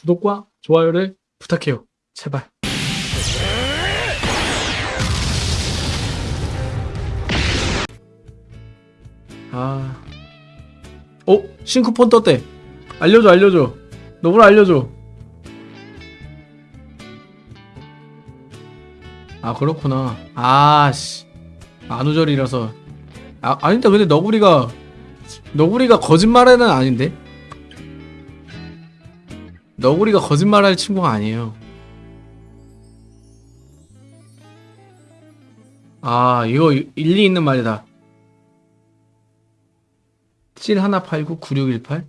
구독과 좋아요를 부탁해요. 제발. 아. 어? 싱크폰 떴대. 알려줘, 알려줘. 너구나 알려줘. 아, 그렇구나. 아, 씨. 안우절이라서. 아, 아닌데, 근데 너구리가, 너구리가 거짓말에는 아닌데? 너구리가 거짓말할 친구가 아니에요. 아, 이거 일리 있는 말이다. 7189-9618?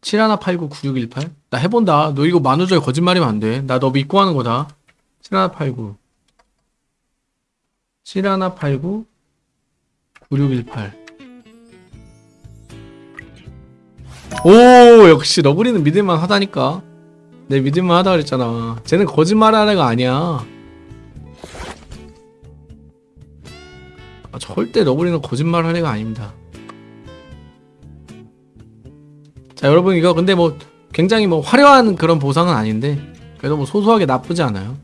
7189-9618? 나 해본다. 너 이거 만우절 거짓말이면 안 돼. 나 너 믿고 하는 거다. 7189. 7189 9618. 오, 역시 너구리는 믿을만 하다니까. 내 믿을만 하다 그랬잖아. 쟤는 거짓말 하는 애가 아니야. 아, 절대 너구리는 거짓말 하는 애가 아닙니다. 자, 여러분 이거 근데 뭐 굉장히 뭐 화려한 그런 보상은 아닌데 그래도 뭐 소소하게 나쁘지 않아요.